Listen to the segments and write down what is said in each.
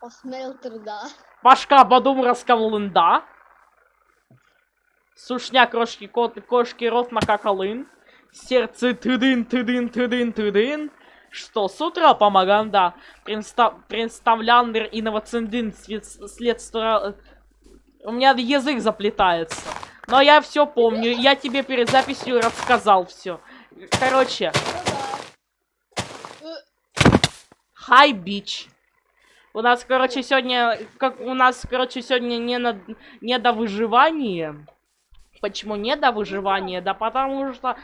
Посмелтер, да. Пашка Бадумровского лында. Сушня крошки кот, кошки рот макакалын. Сердце тыдын, тыдын, тыдын, тыдын. Что, с утра помогаем, да. Представ, представляндер инновациндин следствие... У меня язык заплетается. Но я все помню. Я тебе перед записью рассказал все. Короче. Хай, бич. У нас, короче, сегодня... Как у нас, короче, сегодня не, на, не до выживания. Почему не до выживания? Да потому что...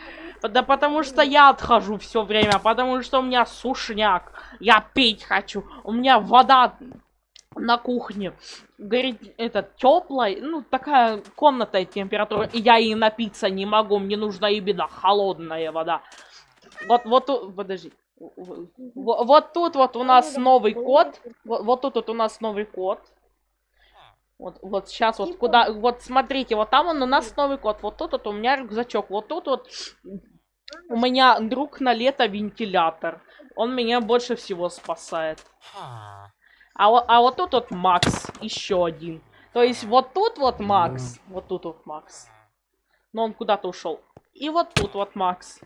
Да потому что я отхожу все время. Потому что у меня сушняк. Я пить хочу. У меня вода на кухне. Говорит, это теплая, ну, такая комнатная температура. И я и напиться не могу. Мне нужна именно холодная вода. Вот, вот, подожди. Вот тут вот у нас новый код. Вот, вот тут вот у нас новый код. Вот, вот сейчас вот куда, вот смотрите, вот там он у нас новый код, вот тут вот у меня рюкзачок, вот тут вот у меня друг на лето вентилятор, он меня больше всего спасает. А, а вот тут вот Макс, еще один. То есть вот тут вот Макс, вот тут вот Макс, но он куда-то ушел. И вот тут вот Макс.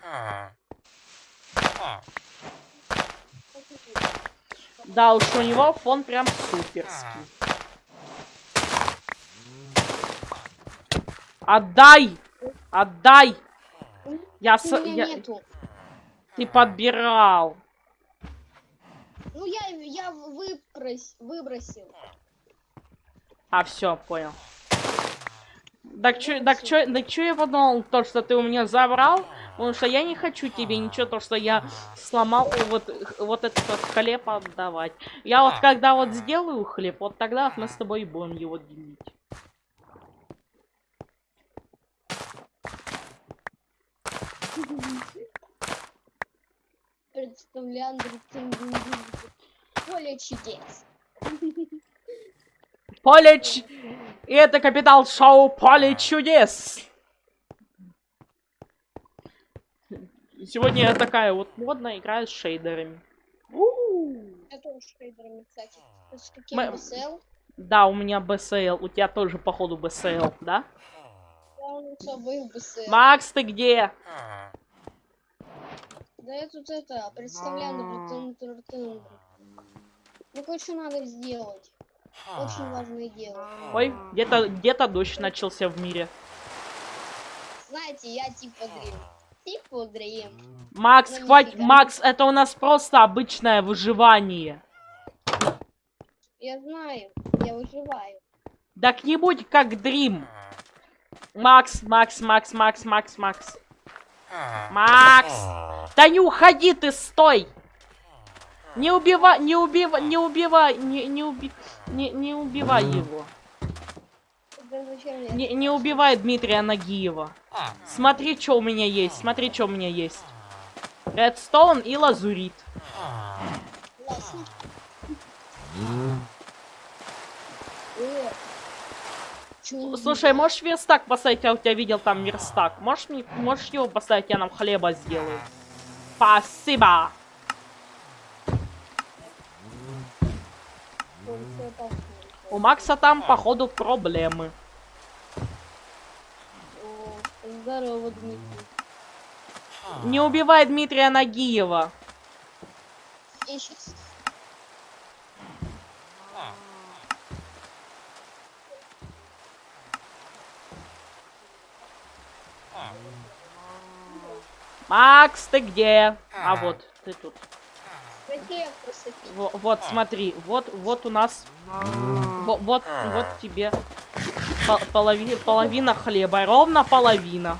Да уж у него фон прям суперский. Отдай! Отдай! Я с... Я... Нету. Ты подбирал. Ну я, я выпрос... выбросил. А, все, понял. Так что, так что, так что я подумал, то, что ты у меня забрал? Потому что я не хочу тебе ничего, то, что я сломал вот, вот этот вот хлеб отдавать. Я вот когда вот сделаю хлеб, вот тогда мы с тобой будем его делить. Представляю, поле чудес. Поле ч... И это капитал шоу Поле чудес. Сегодня я такая вот модная, играю с шейдерами. Я тоже шейдерами, кстати. С каким Мы... BSL? Да, у меня BSL. У тебя тоже, походу, BSL, да? Макс, ты где? Да я тут это, представляю, ну, кое-что надо сделать. Очень важное дело. Ой, где-то где-то дождь начался в мире. Знаете, я типа дрим. Типа дрим. Макс, хватит, Макс, это у нас просто обычное выживание. Я знаю, я выживаю. Так не будь как дрим. Макс, Макс, Макс, Макс, Макс, Макс. Макс! Да не уходи ты, стой! Не убивай, не убивай, не убивай, не, не уби... Не, не убивай его. Не, не убивай Дмитрия Нагиева. Смотри, что у меня есть, смотри, что у меня есть. Редстоун и лазурит. Слушай, можешь верстак поставить? Я у тебя видел там верстак. Можешь, мне, можешь его поставить? Я нам хлеба сделаю. Спасибо. У Макса там, походу, проблемы. Здорово, Дмитрий. Не убивай Дмитрия Нагиева. Я сейчас Макс, ты где? А вот, ты тут. Вот, вот, смотри, вот, вот у нас, вот, вот, вот тебе половина, половина хлеба, ровно половина.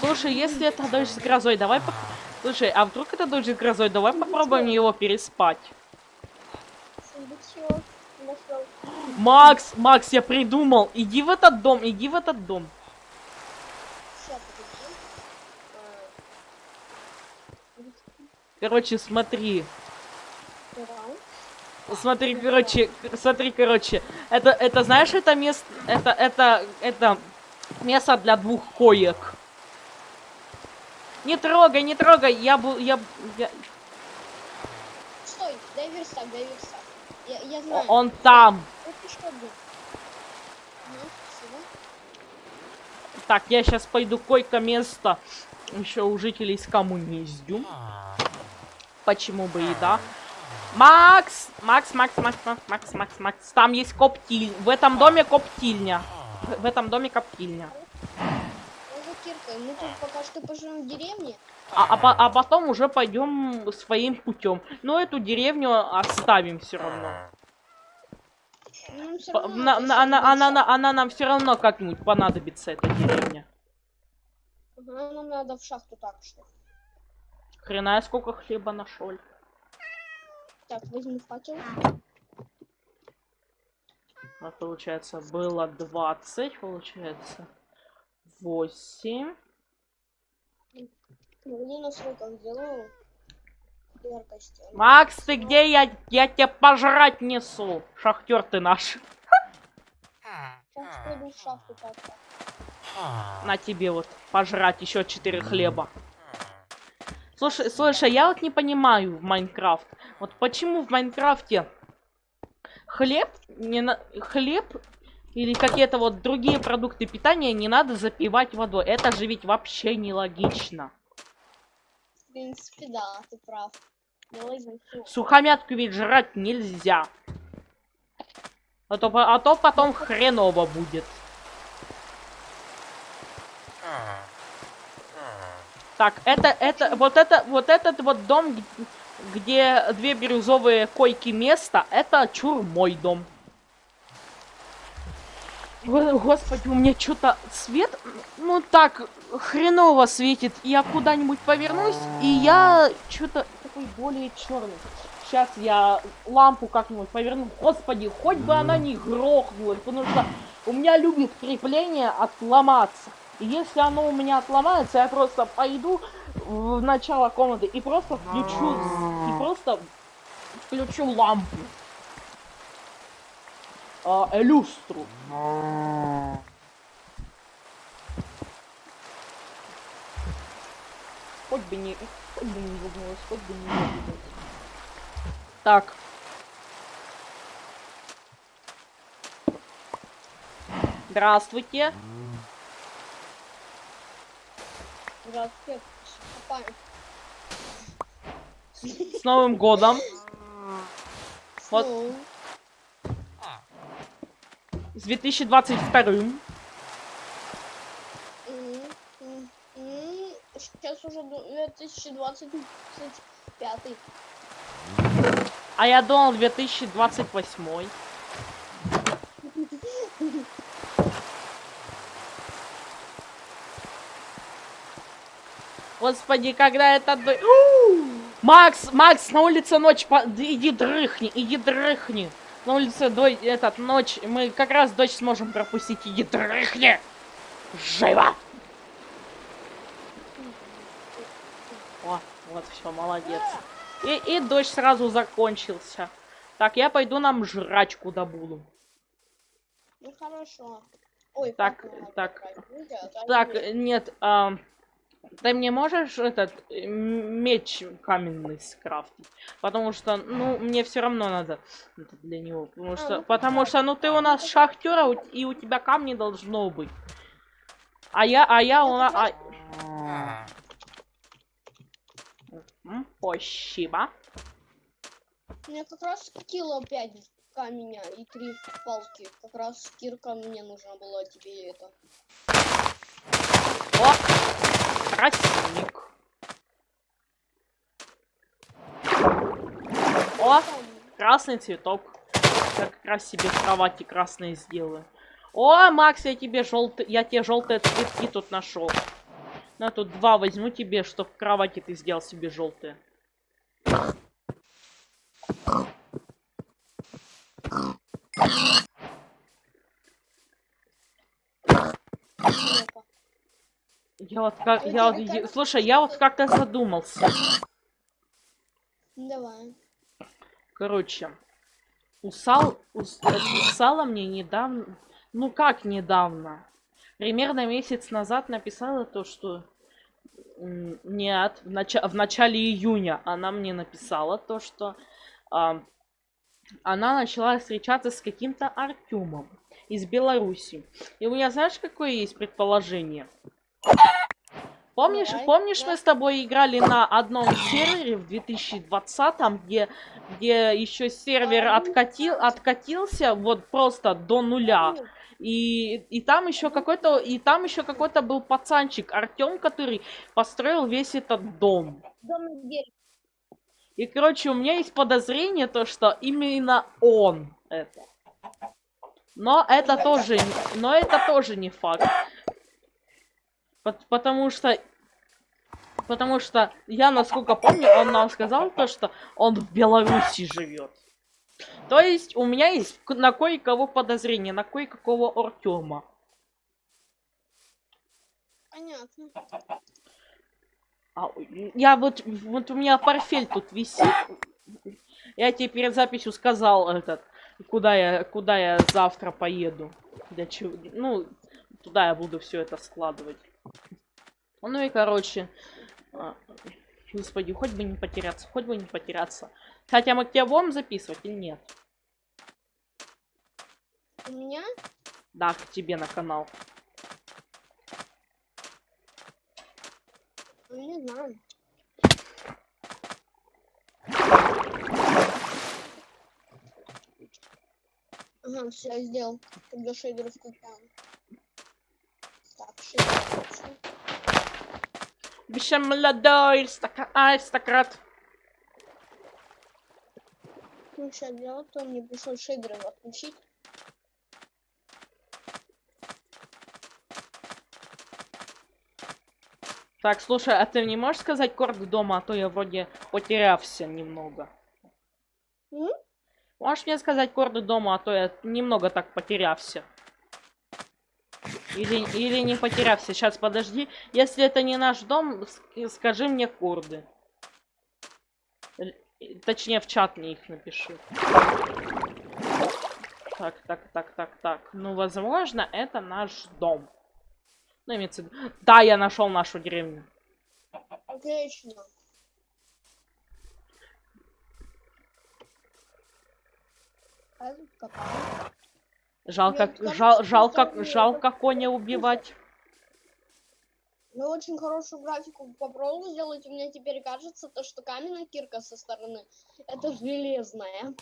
Слушай, если это дождь с грозой, давай... По... Слушай, а вдруг это дождь с грозой? Давай попробуем его переспать. Макс, Макс, я придумал. Иди в этот дом, иди в этот дом. Короче, смотри. Смотри, короче, смотри, короче. Это, это, знаешь, это место, это, это, это место для двух коек. Не трогай, не трогай, я был, я, я... стой, дай верстак, дай верстак. Я, я знаю. Он там. Спасибо. Так, я сейчас пойду койко-место еще у жителей с коммуниздю. Почему бы и да? Макс! Макс, Макс, Макс, Макс, Макс, Макс, Макс. Там есть коптиль. В этом доме коптильня. В этом доме коптильня. За киркой. Мы тут пока что поживем в деревне. А, а, а потом уже пойдем своим путем. Но эту деревню оставим все равно. Равно на- на- она, она, шаг. на- она нам все равно как-нибудь понадобится, эта деревня. Нам надо в шахту так что. Хрена я сколько хлеба нашел. Так, возьму факел. А получается, было 20, получается. 8. Погоди, на сроках сделаю. Яркости. Макс, ты где? Я, я тебе пожрать несу. Шахтер ты наш. Сейчас пойду в шахту. На тебе вот пожрать еще 4 хлеба. Слушай, слушай, я вот не понимаю в Майнкрафт. Вот почему в Майнкрафте хлеб, не на... хлеб или какие-то вот другие продукты питания не надо запивать водой. Это же ведь вообще нелогично. В принципе, да, ты прав. Сухомятку ведь жрать нельзя. А то, а то потом хреново будет. Так, это, это, вот это, вот этот вот дом, где две бирюзовые койки места, это чур мой дом. Го- Господи, у меня что-то свет, ну так, хреново светит. Я куда-нибудь повернусь, и я что-то такой более черный. Сейчас я лампу как-нибудь поверну. Господи, хоть бы она не грохнулась, потому что у меня любит крепление отломаться. И если оно у меня отломается, я просто пойду в начало комнаты и просто включу, с- и просто включу лампу. А, э, люстру. Хоть бы не, хоть бы не выгнулась, хоть бы не выгнулась. Так. Здравствуйте. Копаем. С Новым годом. Вот. С 2022. м, м, м, Сейчас уже ду- 2025. А я думал 2028. Господи, когда это... Макс, Макс, на улице ночь, по- иди дрыхни, иди дрыхни. На улице дой, этот, ночь, мы как раз дочь сможем пропустить, иди дрыхни. Живо! О, вот все, молодец. И, и дождь сразу закончился. Так, я пойду нам жрачку добуду. Ну хорошо. Ой, Так, так. а Так, нет. ам, ты мне можешь этот э, меч каменный скрафтить? Потому что, ну, мне все равно надо это для него. Потому что, ну, потому что, ну, ты у нас шахтер, а у- и у тебя камни должно быть. А я, а я у нас... Спасибо. У меня как раз кило 5 камня и 3 палки. Как раз кирка мне нужно было тебе это. О, красивник. О, красный цветок. Как раз себе в кровати красные сделаю. О, Макс, я тебе желтый, я тебе желтые цветки тут нашел. На тут два возьму тебе, чтоб в кровати ты сделал себе желтые. Я вот как, я вот, е- слушай, я вот как-то задумался. Давай. Короче, у Сал, у, С- э, мне недавно, ну как недавно, примерно месяц назад написала то, что нет, в, нача- в начале июня она мне написала то, что а, она начала встречаться с каким-то Артемом из Беларуси. И у меня знаешь, какое есть предположение? Помнишь, помнишь, мы с тобой играли на одном сервере в 2020, где, где еще сервер А, откатил, откатился вот просто до нуля. И, и там еще какой-то, и там еще какой-то был пацанчик Артем, который построил весь этот дом. И, короче, у меня есть подозрение, то, что именно он это. Но это тоже, но это тоже не факт. Пот- Потому что, потому что я, насколько помню, он нам сказал то, что он в Беларуси живет. То есть у меня есть на кое-кого подозрение, на кое-какого Артема. Понятно. А, я вот, вот у меня портфель тут висит. Я тебе перед записью сказал этот, куда я, куда я завтра поеду. Для чего, ну, туда я буду все это складывать. Ну и короче, господи, хоть бы не потеряться, хоть бы не потеряться. Хотя мы к тебе будем записывать или нет? У меня? Да, к тебе на канал. Ну, не знаю. Ага, все, я сделал. Когда шейдеры включаем. Так, шейдеры включу. Еще молодой аристока- аристократ. Ну, сейчас делать, то мне пришлось шейдеры отключить. Так, слушай, а ты не можешь сказать корд дома, а то я вроде потерялся немного. М? Можешь мне сказать корды дома, а то я немного так потерялся. Или, или не потерялся. Сейчас, подожди. Если это не наш дом, ск- скажи мне корды. Л- Точнее, в чат мне их напиши. Так, так, так, так, так. Ну, возможно, это наш дом. Ну, имеется Да, я нашел нашу деревню. Отлично. Копаю. Жалко, Нет, жал, жалко, жалко коня убивать. Я очень хорошую графику попробовал сделать. У меня теперь кажется, то, что каменная кирка со стороны это железная.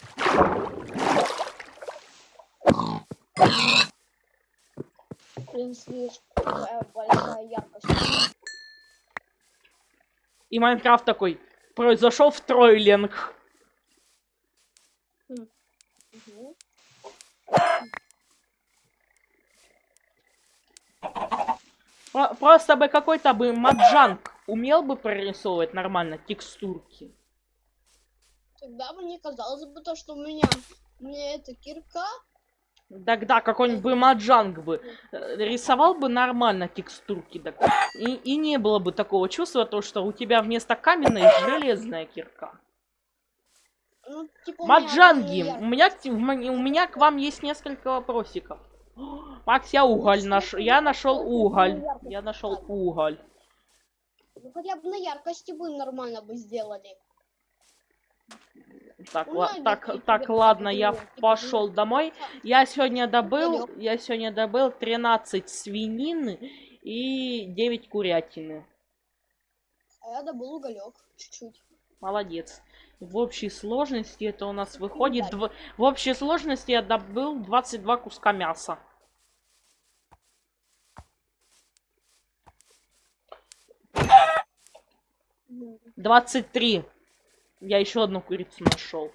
Блин, слишком большая яркость. И Майнкрафт такой, произошел в тройлинг. Про- Просто бы какой-то бы маджанг умел бы прорисовывать нормально текстурки. Тогда бы не казалось бы то, что у меня, у меня эта кирка. Тогда какой-нибудь бы маджанг бы э, рисовал бы нормально текстурки. так. И, и не было бы такого чувства, то, что у тебя вместо каменной железная кирка. Ну, типа, меня Маджанги, у меня, у м- у меня к вам есть несколько вопросиков. Макс, я уголь нашел. Я нашел уголь. Я нашел уголь. Ну, хотя бы на яркости бы нормально бы сделали. Так, Ну, ла- так, тебе так, ладно, я типа, ну, пошел домой. Я сегодня добыл, я сегодня добыл 13 свинины и 9 курятины. А я добыл уголек чуть-чуть. Молодец. В общей сложности это у нас выходит... дв- В общей сложности я добыл 22 куска мяса. Мгм. 23. Я еще одну курицу нашел.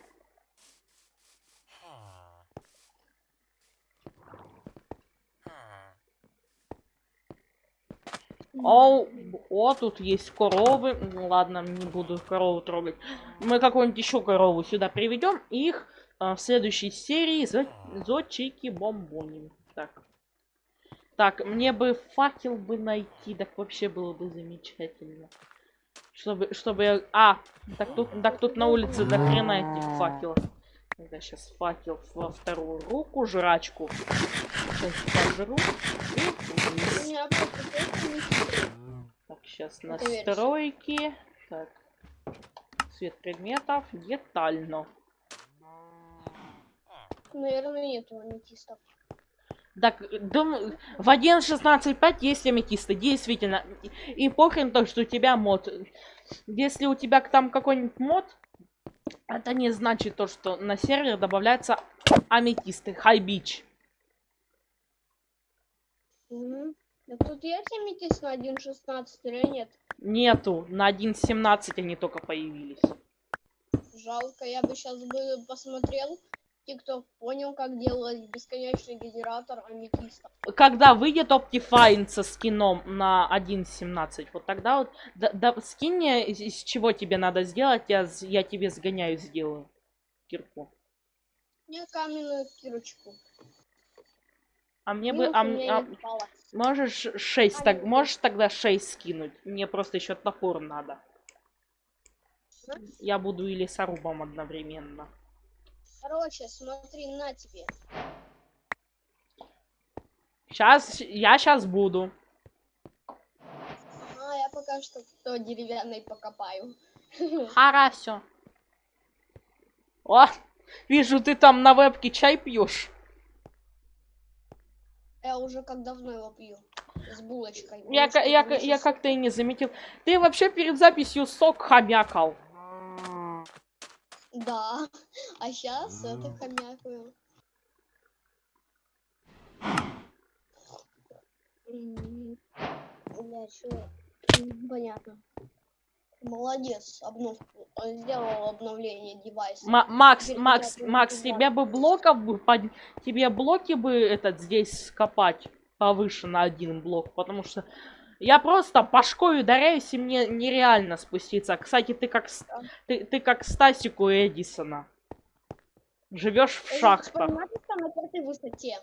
О, о, тут есть коровы. Ну, Ладно, не буду корову трогать. Мы какую-нибудь еще корову сюда приведем. Их а, в следующей серии за, зочики бомбоним. Так. Так, мне бы факел бы найти, так вообще было бы замечательно. Чтобы, чтобы я... А, так тут, так тут на улице до хрена этих факелов. Я сейчас факел во вторую руку, жрачку. Сейчас пожру. И Так, сейчас настройки. Так. Цвет предметов. Детально. Наверное, нету аметистов. Так, дум- в 1.16.5 есть аметисты, действительно. И, похрен то, что у тебя мод. Если у тебя там какой-нибудь мод, это не значит то, что на сервер добавляются аметисты. High Beach. Мгм. Да тут есть аметист на 1.16 или нет? Нету. На 1.17 они только появились. Жалко, я бы сейчас бы посмотрел. Тикток понял, как делать бесконечный генератор аметистов. Когда выйдет Optifine со скином на 1.17, вот тогда вот... Да, да, скинь мне, из, чего тебе надо сделать, я, я тебе сгоняю, сделаю. Кирку. Мне каменную кирочку. А мне бы... А а- нет. Можешь 6, так, Камень. можешь тогда 6 скинуть? Мне просто еще топор надо. Я буду и лесорубом одновременно. Короче, смотри, на тебе. Сейчас, я сейчас буду. А, я пока что то деревянный покопаю. Хорошо. О, вижу, ты там на вебке чай пьешь. Я уже как давно его пью. С булочкой. Я, ка- Булочка я, я ещё как-то и не заметил. Ты вообще перед записью сок хомякал. Да. А сейчас это хомякаю. Бля? М, Понятно. Молодец, обновку. э, Сделал обновление девайса. Ма- Макс, Теперь Макс, Макс, тебе бы блоков бы под... тебе блоки бы этот здесь скопать повыше на один блок, потому что я просто башкой ударяюсь и мне нереально спуститься. Кстати, ты как Да. ты, ты как Стасику Эдисона. Живешь в шахтах. понимаю, что на пятой высоте.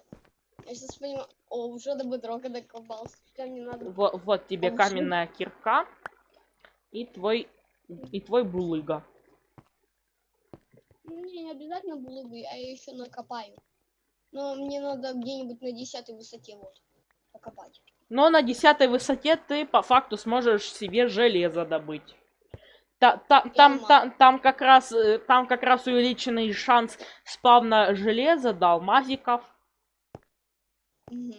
Я сейчас понимаю. О, уже до бедрока докопался. Мне надо. Вот, вот тебе Получил. каменная кирка и твой и твой булыга. Мне не обязательно булыгу, я ее еще накопаю. Но мне надо где-нибудь на десятой высоте вот покопать. Но на десятой высоте ты по факту сможешь себе железо добыть. Та- та- там, та- там как раз э, там как раз увеличенный шанс спавна железа, да, алмазиков. Мгм.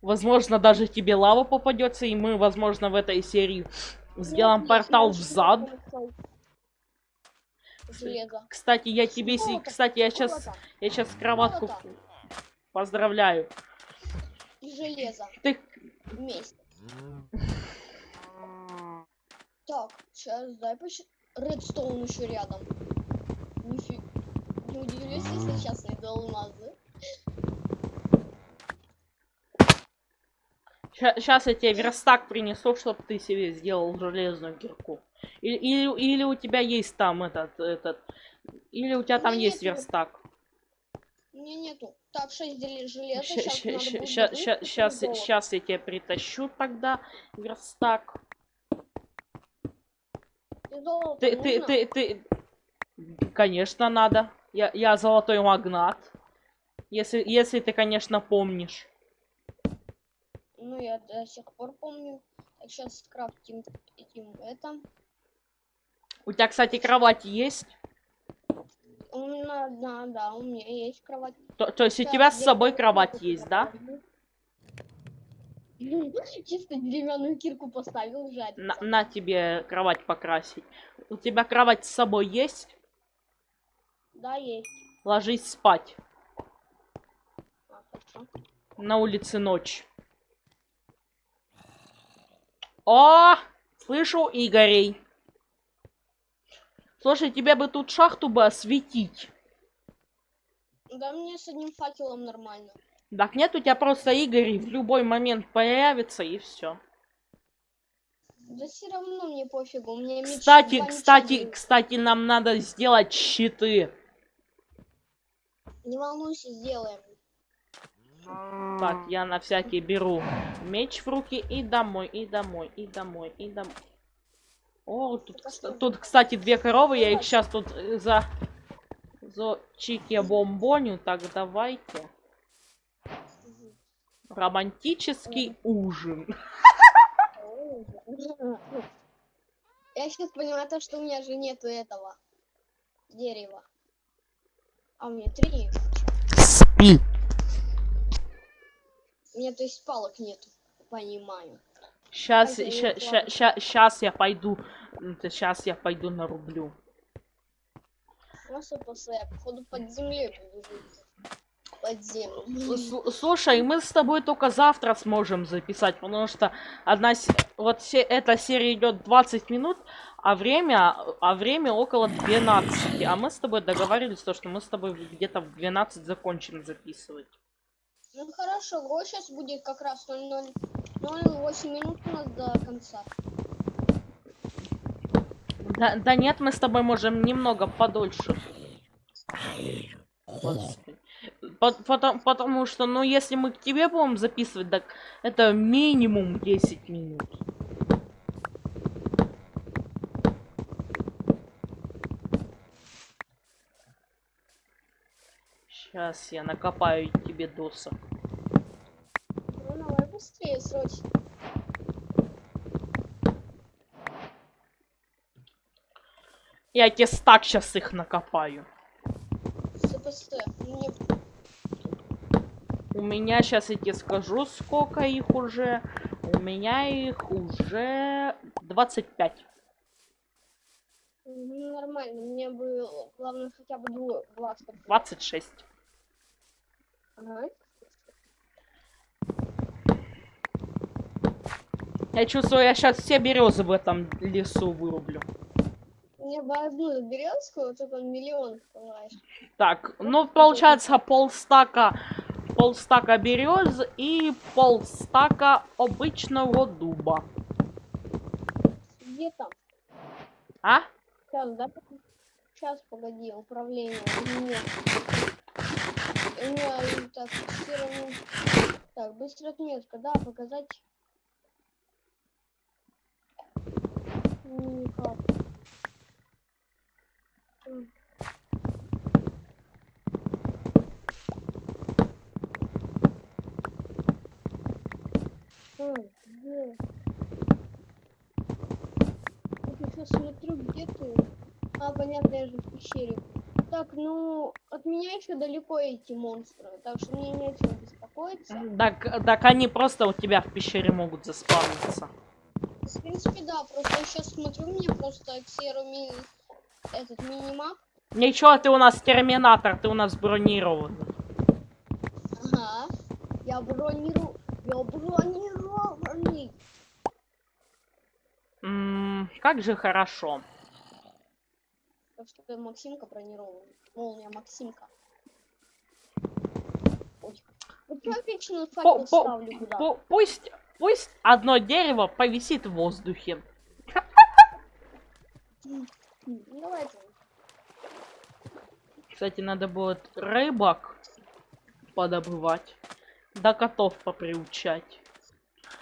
Возможно, даже тебе лава попадется, и мы, возможно, в этой серии сделаем Нет, портал в зад. Железо. Кстати, я тебе, Золото, кстати, я сейчас, золото я сейчас кроватку Золото. поздравляю. И железо Ты вместе. Так, сейчас дай поч... Редстоун еще рядом. Нифи... Не удивлюсь, если сейчас найду алмазы. Сейчас я тебе верстак принесу, чтобы ты себе сделал железную кирку. Или, или, или у тебя есть там этот, этот... Или у тебя там Нет, есть верстак. У меня нету. Так, 6 железа. Сейчас Сейчас я тебе притащу тогда верстак. Ты, ты, ты, ты... Конечно, надо. Я, я золотой магнат. Если, если ты, конечно, помнишь. Ну, я до сих пор помню. Так, сейчас скрафтим этим это. У тебя, кстати, кровать есть? У меня, да, да, у меня есть кровать. То, то есть у тебя с собой кровать есть, да? Чисто деревянную кирку поставил, жарится. На, на тебе кровать покрасить. У тебя кровать с собой есть? Да, есть. Ложись спать. А. На улице ночь. О! Слышу Игорей. Слушай, тебе бы тут шахту бы осветить. Да мне с одним факелом нормально. Так нет, у тебя просто Игорь в любой момент появится и все. Да все равно мне пофигу. У меня меч, Кстати, меча кстати, кстати, нам надо сделать щиты. Не волнуйся, сделаем. Так, я на всякий беру меч в руки и домой, и домой, и домой, и домой. О, тут, тут, кстати, две коровы, я их сейчас тут э, за... За чики бомбоню, так давайте. Романтический ужин. Я сейчас понимаю то, что у меня же нету этого дерева. А у меня три. Спи. Меня, то есть, палок нету. Понимаю. Сейчас, ща, щас я пойду. Сейчас я пойду нарублю. Просто после, я, походу, под землей. Под землю. С- Слушай, мы с тобой только завтра сможем записать, потому что одна вот се- эта серия идет 20 минут, а время, а время около 12. А мы с тобой договаривались, то, что мы с тобой где-то в 12 закончим записывать. Ну хорошо, гол сейчас будет как раз 0-0. 0-8 минут у нас до конца. Да, да нет, мы с тобой можем немного подольше. Потому, потому что, ну, если мы к тебе будем записывать, так это минимум 10 минут. Сейчас я накопаю тебе досок. Ну давай быстрее, срочно. Я тебе стак сейчас их накопаю. Мне У меня сейчас я тебе скажу, сколько их уже. У меня их уже 25. ну, нормально. Мне бы главное хотя бы двое глаз. подкрыть. 26. Я чувствую, я сейчас все березы в этом лесу вырублю. Мне бы одну березку, вот это миллион, понимаешь. Так, ну получается полстака, полстака берез и полстака обычного дуба. Где там? А? Сейчас, да? Сейчас, погоди, управление. Нет. И так, фиксировано. Так, быстрая отметка, да, показать. Никак. М, где? Я смотрю, где ты. А, понятно, я же в пещере. Так, ну, от меня еще далеко эти монстры, так что мне нечего беспокоиться. Так, так они просто у тебя в пещере могут заспавниться. В принципе, да, просто я сейчас смотрю, мне просто Xero ми... этот минимап. Ничего, ты у нас терминатор, ты у нас бронированный. Ага. Я бронирую. Я бронированный. М, как же хорошо. Так что Максимка бронированный. Молния Максимка. Ой. Вот я вечно По- факел по- ставлю куда. Пу- пусть, пусть одно дерево повисит в воздухе. М, Давайте. Кстати, надо будет рыбок подобывать. Да котов поприучать.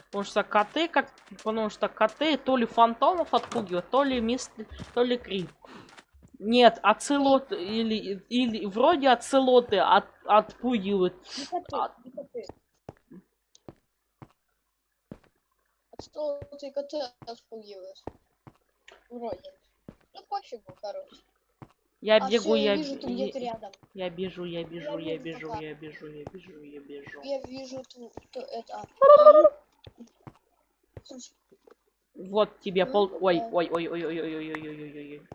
Потому что коты, как. Потому что коты то ли фантомов отпугивают, то ли мист, то ли крип. Нет, оцелот или, или вроде оцелоты от, отпугивают. Коты, А- не коты. А отпугиваешь? Вроде. Ну пофигу, короче. Я а бегу, я, я вижу, ты я- где-то рядом. я бежу, я бежу, я вижу бежу, я бежу, я бежу, я бежу. Я вижу ту, ту- это. а, ну. Вот тебе Ну, пол... Ой, ой, ой, ой, ой, ой, ой, ой, ой, ой.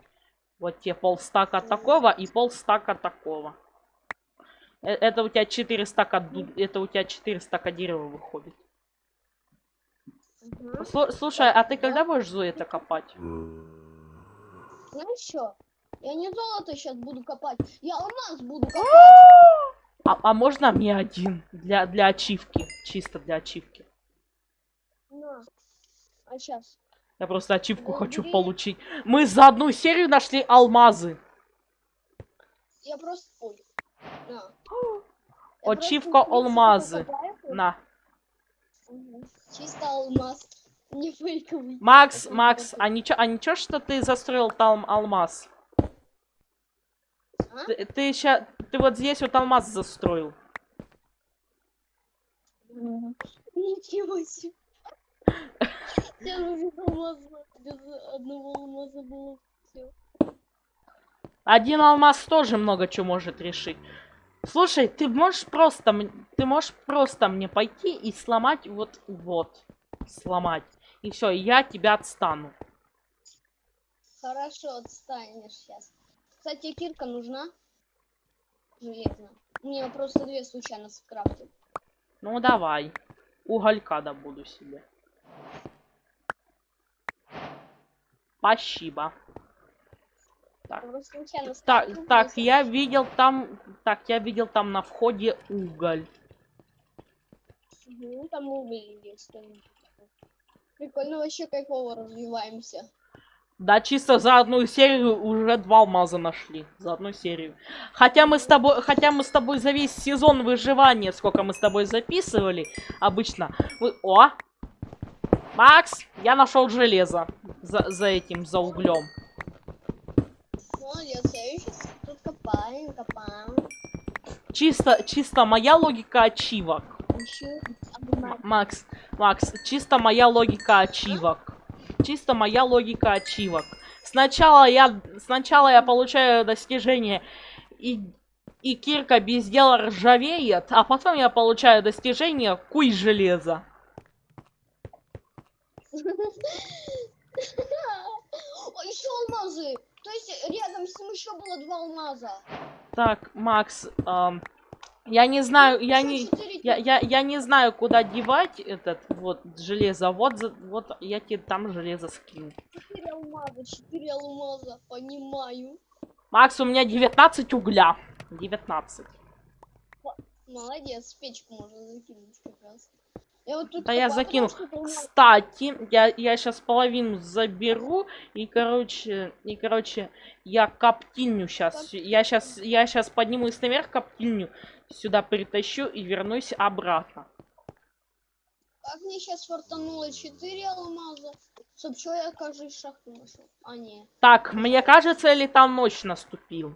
Вот тебе полстака такого и полстака такого. Э, Это у тебя 4 стака, это у тебя 4 стака дерева выходит. Слу- Слушай, а ты Да. когда будешь Зои-то копать? Знаешь что? Я не золото сейчас буду копать, я алмаз буду копать. А, а можно мне один? Для, для ачивки. Чисто для ачивки. На. А сейчас. Я просто ачивку Да хочу получить. Мы за одну серию нашли алмазы. Я просто. На. Я Ачивка алмазы. На. Чисто алмаз. Не фейковый. Макс, Макс, а ничего, а ничего, что ты застроил там алмаз? А? Ты, ты ща- ты вот здесь вот алмаз застроил. Ничего себе. Я уже без алмаза, без одного алмаза было все. Один алмаз тоже много чего может решить. Слушай, ты можешь просто, ты можешь просто мне пойти и сломать вот, вот, сломать. И все, я тебя отстану. Хорошо, отстанешь сейчас. Кстати, кирка нужна? Железная. Мне просто две случайно скрафтил. Ну давай, уголька добуду себе. Спасибо. Так. Так, так, я видел там, так, я видел там на входе уголь. Ну, там уголь есть. Прикольно, вообще кайфово развиваемся. Да, чисто за одну серию уже два алмаза нашли. За одну серию. Хотя мы с тобой, хотя мы с тобой за весь сезон выживания, сколько мы с тобой записывали, обычно. мы- О! Макс, я нашел железо. За, за этим, за углем. Молодец, я сейчас тут копаем, копаем. Чисто, чисто моя логика ачивок. Макс, Макс, чисто моя логика ачивок. Чисто моя логика ачивок. Сначала я, сначала я получаю достижение и, и кирка без дела ржавеет, а потом я получаю достижение куй железа. Еще алмазы! То есть рядом с ним еще было два алмаза. Так, Макс, ам, я не знаю, я не, я, я, я не знаю, куда девать этот вот железо. Вот, вот я тебе там железо скину. Четыре алмаза, четыре алмаза, понимаю. Макс, у меня 19 угля. 19. Молодец, печку можно закинуть как раз. Я вот тут Да я копаю, закину. потому что алмаз- Кстати, я, я сейчас половину заберу и, короче, и, короче, я коптильню сейчас, я сейчас, я сейчас поднимусь наверх, коптильню сюда притащу и вернусь обратно. Как мне сейчас фартануло 4 алмаза? Чтоб что я, кажется, шахту нашел. А, не. Так, мне кажется, или там ночь наступил?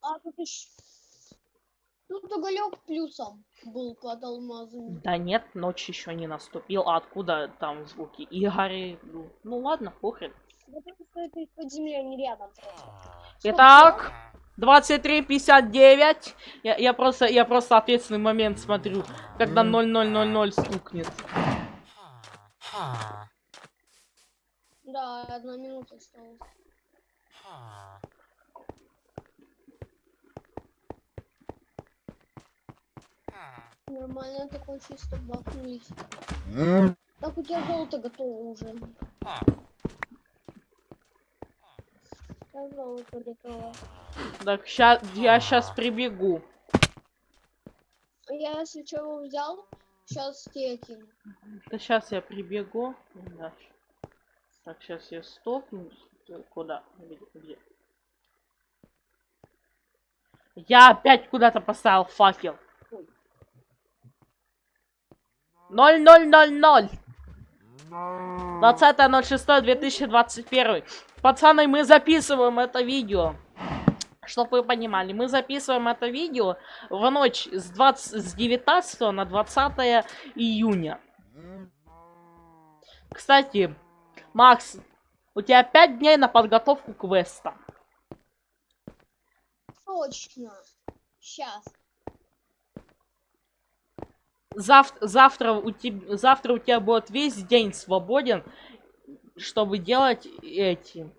А, тут еще... Тут уголек плюсом был под алмазами. Да нет, ночь еще не наступил. А откуда там звуки? Игорь, ну, ну ладно, похрен. Это из-под земли, они рядом. Итак, 23.59. Я, я просто, я просто ответственный момент смотрю, когда 0000 стукнет. Да, одна минута осталась. Нормально такой чисто бахнулись. Так у тебя золото готово уже. Так, золото готово. Так, ща, я сейчас прибегу. Я если чего взял, сейчас кину. Да сейчас я прибегу. Да. Так, сейчас я стопну. Куда? Где? где? Я опять куда-то поставил факел. 0000. 20.06.2021. Пацаны, мы записываем это видео. Чтоб вы понимали, мы записываем это видео в ночь с, 20, с 19 на 20 июня. Кстати, Макс, у тебя 5 дней на подготовку квеста. Точно. Сейчас. Зав- завтра, у тебя, завтра у тебя будет весь день свободен, чтобы делать эти,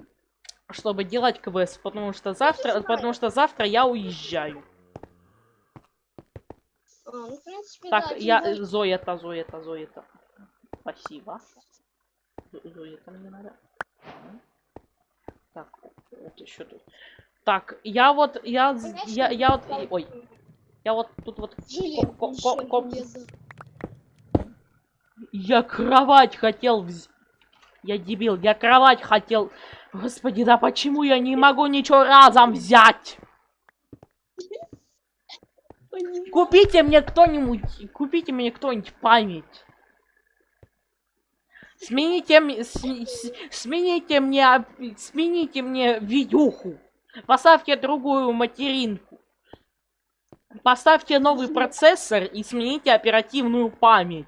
чтобы делать квест, потому что завтра, потому что завтра я уезжаю. А, ну, принципе, Так, да, я тем более- Зоята, Зоята, Зоята. Спасибо. Зо- Зоята мне надо. Так, вот еще тут. Так, я вот, я, я, я вот, ой, я вот тут вот, ко- ко- ко- я кровать хотел взять. Я дебил, я кровать хотел. Господи, да почему я не могу ничего разом взять? Купите мне кто-нибудь, купите мне кто-нибудь память. Смените, мне- с- смените мне, смените мне видюху. Поставьте другую материнку. Поставьте новый процессор и смените оперативную память.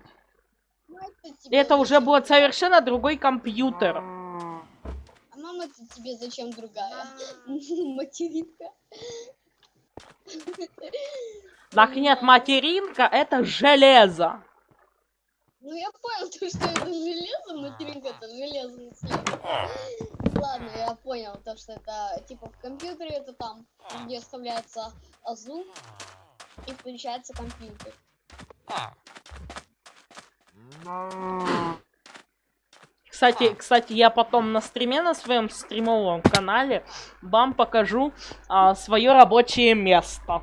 Это уже будет совершенно другой компьютер. А мама, тебе зачем другая? Материнка. Так нет, материнка это железо. Ну я понял, то, что это железо, материнка это железный цвет. Ладно, я понял, то, что это типа в компьютере это там, где вставляется азу и включается компьютер. Кстати, кстати, я потом на стриме на своем стримовом канале вам покажу свое рабочее место.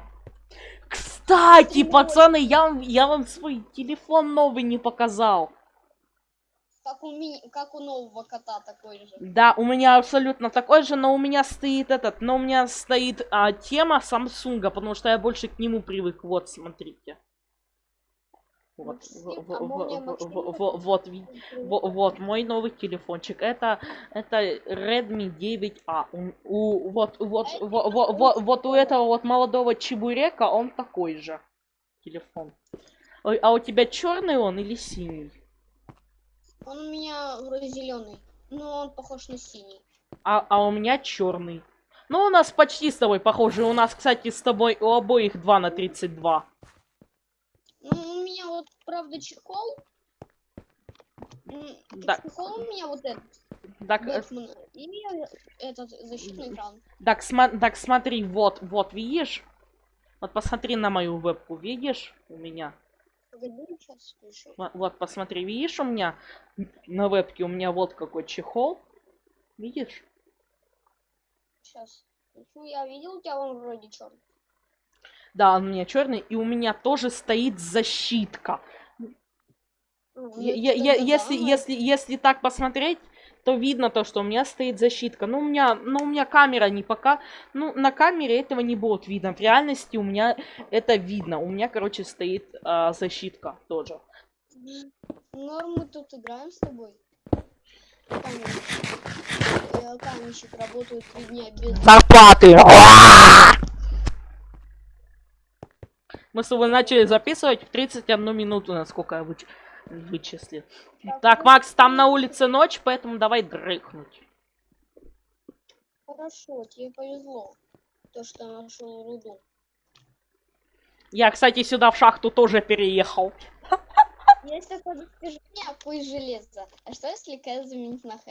Кстати, пацаны, я, вам- я вам свой телефон новый не показал. Как у, ми... как у нового кота такой же. Да, у меня абсолютно такой же, но у меня стоит этот, но у меня стоит а, тема Самсунга, потому что я больше к нему привык. Вот, смотрите. Вот, а вот, вот мой новый телефончик. Это, это Redmi 9A. У, у- вот, вот, А во- это во- какой во- вот у этого вот молодого чебурека он такой же телефон. Ой, а у тебя черный он или синий? Он у меня вроде зеленый, но он похож на синий. А, а у меня черный. Ну, у нас почти с тобой похожи. У нас, кстати, с тобой у обоих 2 на 32. Ну, у меня вот, правда, чехол. Да. Чехол у меня вот этот, Так, э, Бэтмен, и этот защитный экран. так, сма- так смотри, вот, вот, видишь? Вот посмотри на мою вебку, видишь у меня? Вот, посмотри, видишь у меня на вебке у меня вот какой чехол. Видишь? Сейчас. Ну, я видел, у тебя он вроде черный. Да, он у меня черный, и у меня тоже стоит защитка. Я- я- я- если, если, если так посмотреть, то видно то, что у меня стоит защитка. Ну, у меня, ну, у меня камера не пока... Ну, на камере этого не будет видно. В реальности у меня это видно. У меня, короче, стоит а, защитка тоже. Норм, мы тут играем с тобой. Э, Каменщик работает три дня без... Зарплаты! Мы с тобой начали записывать в 31 минуту, насколько я выч- вычислил. Так, Макс, там на улице ночь, поэтому давай дрыхнуть. Хорошо, тебе повезло. То, что нашел руду. Я, кстати, сюда в шахту тоже переехал. Есть такое достижение, пусть железо. А что если К заменить на Х?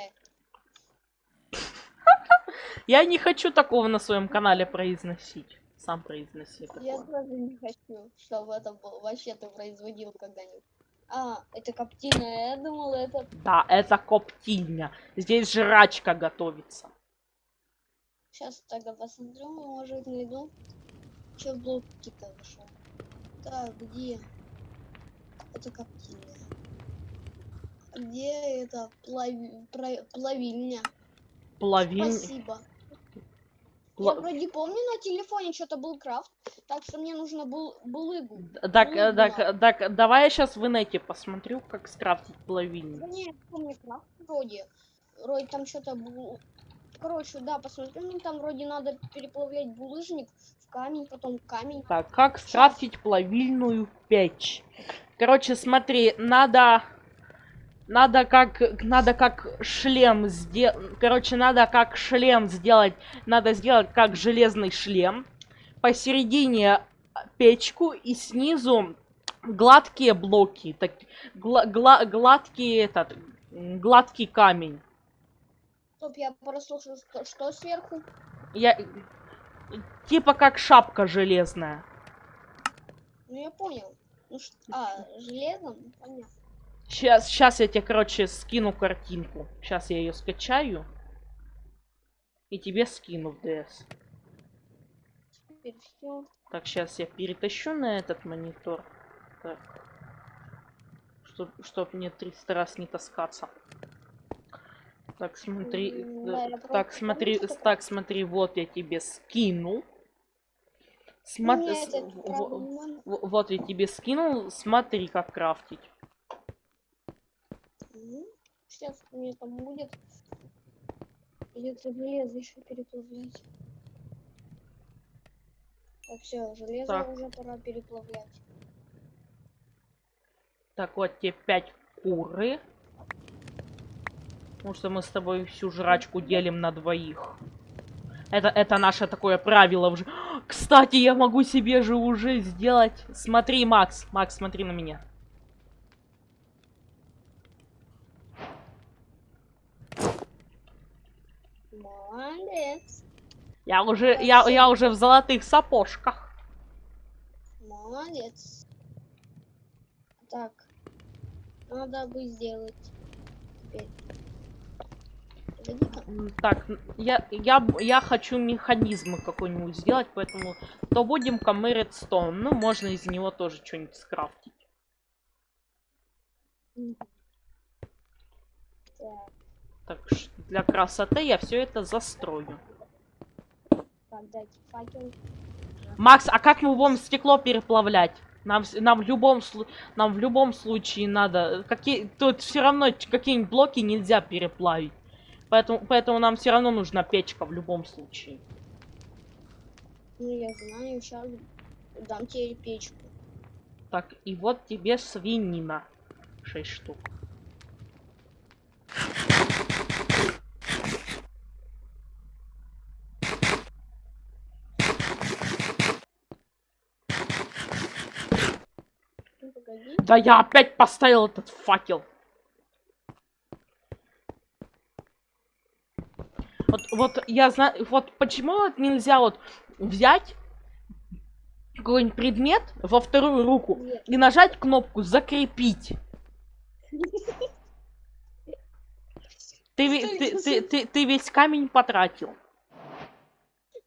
Я не хочу такого на своем канале произносить. Сам произноси Я тоже не хочу, чтобы это был, вообще ты производил когда-нибудь. А, это коптильная, я думала, это... Да, это коптильня. Здесь жрачка готовится. Сейчас тогда посмотрю, может найду. Че блоки-то вышел? Так, где? Это коптильня. Где это плави... про- плавильня? Плавильня. Спасибо. Я вроде помню, на телефоне что-то был крафт, так что мне нужно был булыгу. Так, э, Булыгу так, надо. так, давай я сейчас в инете посмотрю, как скрафтить плавильню. Да не, помню крафт вроде. Вроде там что-то было. Короче, да, посмотрю, мне там вроде надо переплавлять булыжник в камень, потом камень. Так, как скрафтить плавильную печь? Короче, смотри, надо... Надо как... Надо как шлем сделать... Короче, надо как шлем сделать... Надо сделать как железный шлем. Посередине печку и снизу гладкие блоки. Так, гла- гла- гладкий этот... Гладкий камень. Стоп, я прослушал, что, что сверху. Я... Типа как шапка железная. Ну я понял. Ну а, железом? Понятно. Сейчас, сейчас я тебе, короче, скину картинку. Сейчас я ее скачаю. И тебе скину в DS. Так, сейчас я перетащу на этот монитор. Так. Чтоб, чтоб мне 300 раз не таскаться. Так, смотри. Да, так, смотри, так, смотри, вот я тебе скинул. Смотри, вот я тебе скинул, смотри, как крафтить. Сейчас у меня там будет. Придется железо еще переплавлять. Так, все, железо Так. уже пора переплавлять. Так, вот тебе 5 куры. Потому что мы с тобой всю жрачку делим на двоих. Это, это наше такое правило уже. Кстати, я могу себе же уже сделать... Смотри, Макс. Макс, смотри на меня. Молодец. Я уже, я, я уже в золотых сапожках. Молодец. Так. Надо бы сделать. Теперь. Так, я, я, я хочу механизм какой-нибудь сделать, поэтому то будем-ка мы редстоун. Ну, можно из него тоже что-нибудь скрафтить. Так, Так, для красоты я все это застрою. так, дайте факел. Макс, а как мы будем стекло переплавлять? Нам, нам в любом нам в любом случае надо какие тут все равно какие-нибудь блоки нельзя переплавить, поэтому поэтому нам все равно нужна печка в любом случае. Ну, я знаю, сейчас дам тебе печку. Так и вот тебе свинина, 6 штук. Погоди. Да я опять поставил этот факел. Вот, вот я знаю, вот почему вот нельзя вот взять какой-нибудь предмет во вторую руку Нет. и нажать кнопку закрепить. Ты, ты, ты, ты, ты весь камень потратил.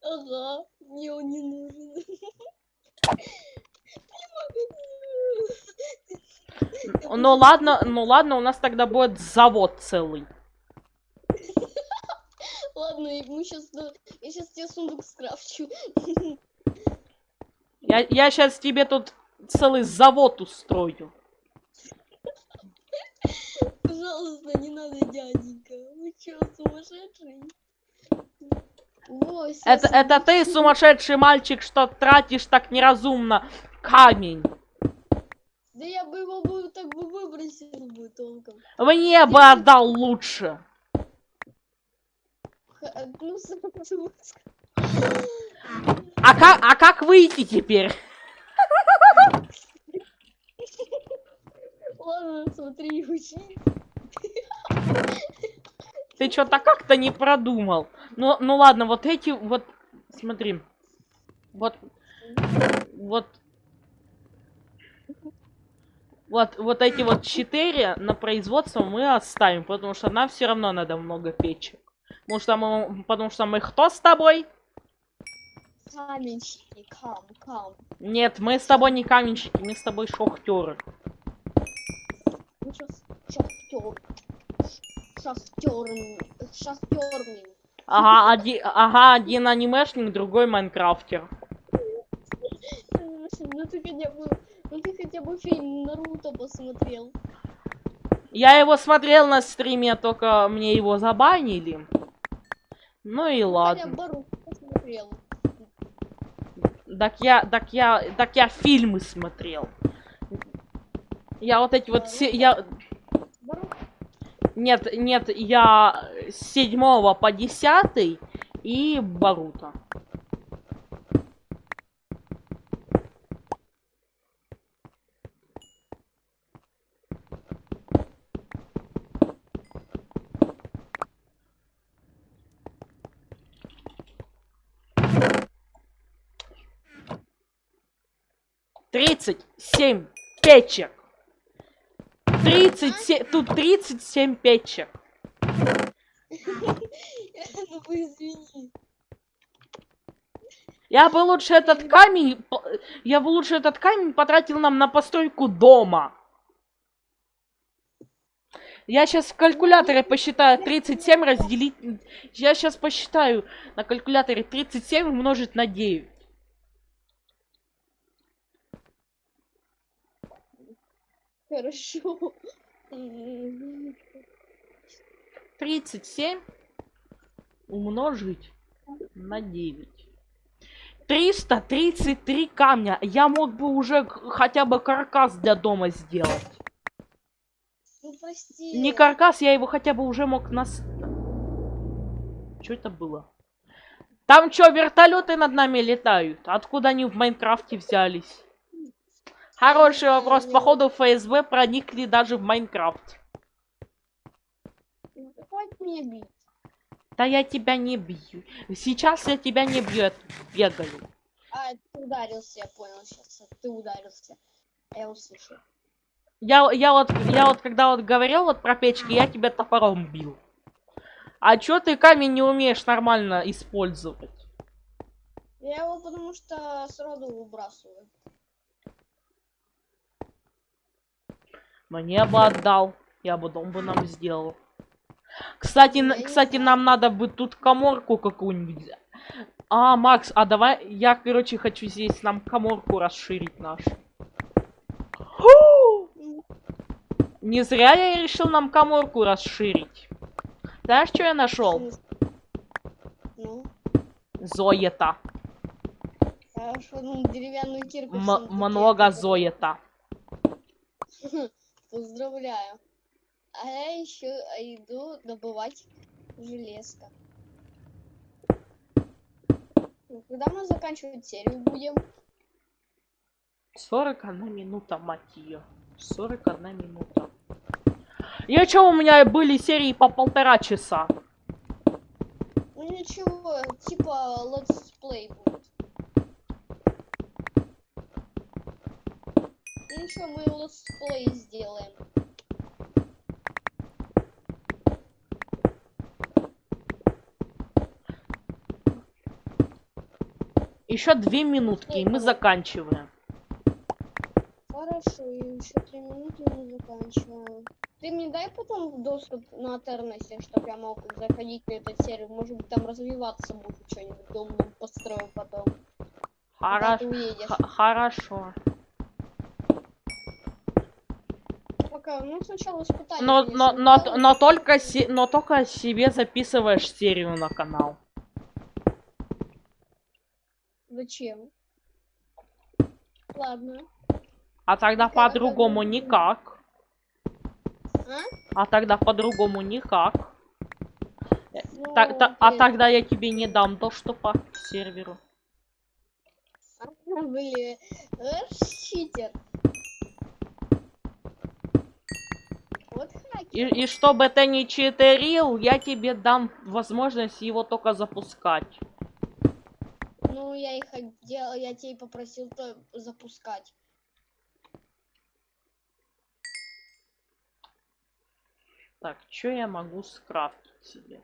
Ага, мне он не нужен. Ну ладно, ну ладно, у нас тогда будет завод целый. Ладно, мы сейчас, я сейчас тебе сундук скрафчу. Я, я сейчас тебе тут целый завод устрою. Пожалуйста, не надо, дяденька. Вы чё, сумасшедший? Ой, Это, это ты, сумасшедший мальчик, что тратишь так неразумно камень. Да я бы его бы так бы выбросил бы толком. Мне бы отдал лучше. Ну. А как, а как выйти теперь? Ладно, смотри, учи. Ты что-то как-то не продумал. Ну, ну ладно, вот эти вот, смотри. Вот, вот, вот, вот эти вот четыре на производство мы оставим, потому что нам все равно надо много печек. Потому что мы, потому что мы кто с тобой? Каменщики, кам, кам. Нет, мы с тобой не каменщики, мы с тобой шахтеры. Ну, сейчас, шахтер. Шахтерный. Шахтерный. Ага, один, ага, один анимешник, другой майнкрафтер. Ну ты бы, ну ты хотя бы фильм Наруто посмотрел. Я его смотрел на стриме, только мне его забанили. Ну и ну, ладно. Я Барух посмотрел. Так я, так я, так я фильмы смотрел. Я вот эти вот все, ну я. Нет, нет, я с 7 по 10 и Барута. 37 печек. 37, тут 37 печек. Ну вы извини. Я бы лучше этот камень, я бы лучше этот камень потратил нам на постройку дома. Я сейчас в калькуляторе посчитаю 37 разделить. Я сейчас посчитаю на калькуляторе 37 умножить на 9. Хорошо. М, 37 умножить на 9. 333 камня. Я мог бы уже хотя бы каркас для дома сделать. Ну прости. Не каркас, я его хотя бы уже мог нас... Что это было? Там что, вертолеты над нами летают? Откуда они в Майнкрафте взялись? Хороший вопрос. Походу ФСБ проникли даже в Майнкрафт. Хватит меня бить. Да я тебя не бью. Сейчас я тебя не бью, я бегаю. А, ты ударился, я понял сейчас. Ты ударился. Я услышал. Я, я вот, я вот когда вот говорил вот про печки, я тебя топором бил. А чё ты камень не умеешь нормально использовать? Я его потому что сроду выбрасываю. Мне бы отдал. Я бы дом бы нам сделал. Кстати, кстати, нам надо бы тут коморку какую-нибудь. А, Макс, а давай я, короче, хочу здесь нам коморку расширить нашу. М, Не зря я решил нам коморку расширить. Знаешь, что я нашел? Ну, Зоета. хорошо, ну деревянную кирку. М- много зоета. Поздравляю. А я еще иду добывать железко. Ну, Когда мы заканчивать серию будем? 41 минута, мать ее. 41 минута. Я чё, у меня были серии по полтора часа. Ну ничего, типа летсплей будет. Ну ничего, мы летсплей сделаем. Еще две минутки, и мы заканчиваем. Хорошо, и еще три минуты мы заканчиваем. Ты мне дай потом доступ на Тернесе, чтобы я мог заходить на эту серию. Может быть там развиваться буду что-нибудь, дом построю потом. Хорошо. Хорошо. Ну сначала испытание. Но, но, но, сделаем. но только но только себе записываешь серию на канал. Зачем? Ладно. А тогда по-другому никак. А? А тогда по-другому никак. Ну, Так, та- а блин. тогда я тебе не дам доступа к серверу. А, Блин, эх, читер. Вот. И, и чтобы ты не читерил, я тебе дам возможность его только запускать. Ну, я и хотел, я тебе попросил то запускать. Так, что я могу скрафтить себе?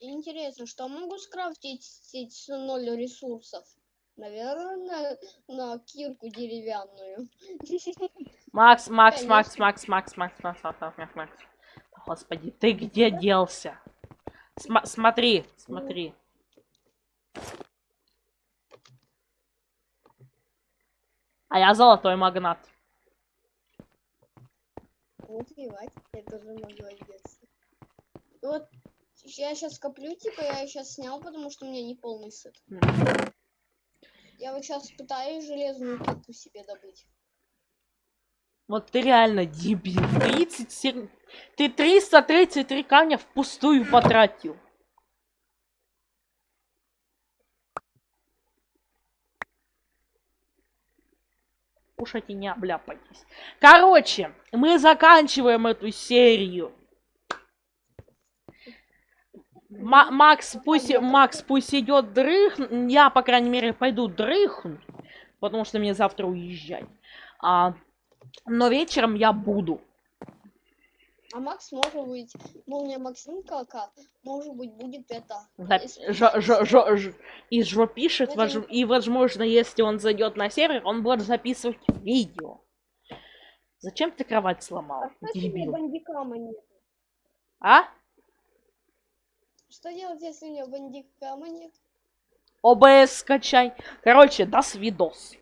Интересно, что могу скрафтить с ноль ресурсов? Наверное, на, на кирку деревянную. Макс, Макс, Макс. Макс, Макс, Макс, Макс, Макс, Макс, Макс. Господи, ты где делся? Сма- смотри, смотри. А я золотой магнат. Ну, плевать, я тоже могу одеться. Вот я сейчас коплю, типа, я сейчас снял, потому что у меня не полный сет. Я вот сейчас пытаюсь железную кирку себе добыть. Вот ты реально дебил. 37... Ты 333 камня впустую потратил. Кушайте, не обляпайтесь. Короче, мы заканчиваем эту серию. Ма- Макс, пусть, Макс, пусть идет дрых. Я, по крайней мере, пойду дрыхнуть, потому что мне завтра уезжать. А, но вечером я буду. А Макс, может быть, молния Максимка, ка- может быть, будет это. Исп- жо- жо- жо- ж- И жо пишет, вож- и возможно, если он зайдет на сервер, он будет записывать видео. Зачем ты кровать сломал, А что дебил? бандикама нет? А? Что делать, если у меня бандикама нет? ОБС скачай. Короче, до свидос.